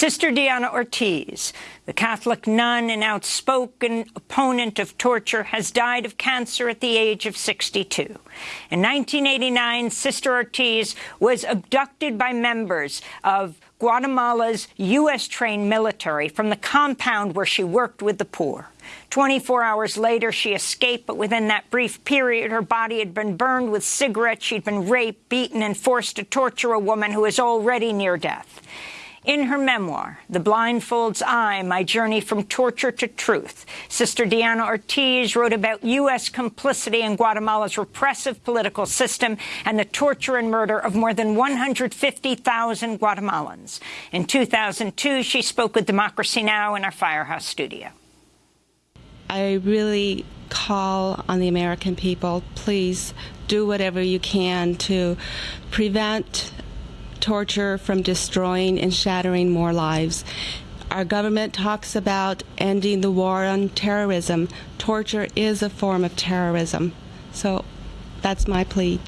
Sister Diana Ortiz, the Catholic nun and outspoken opponent of torture, has died of cancer at the age of 62. In 1989, Sister Ortiz was abducted by members of Guatemala's U.S.-trained military from the compound where she worked with the poor. 24 hours later, she escaped, but within that brief period, her body had been burned with cigarettes. She'd been raped, beaten, and forced to torture a woman who was already near death. In her memoir, The Blindfold's Eye, My Journey from Torture to Truth, Sister Diana Ortiz wrote about U.S. complicity in Guatemala's repressive political system and the torture and murder of more than 150,000 Guatemalans. In 2002, she spoke with Democracy Now! in our Firehouse studio. I really call on the American people, please do whatever you can to prevent torture from destroying and shattering more lives. Our government talks about ending the war on terrorism. Torture is a form of terrorism. So that's my plea.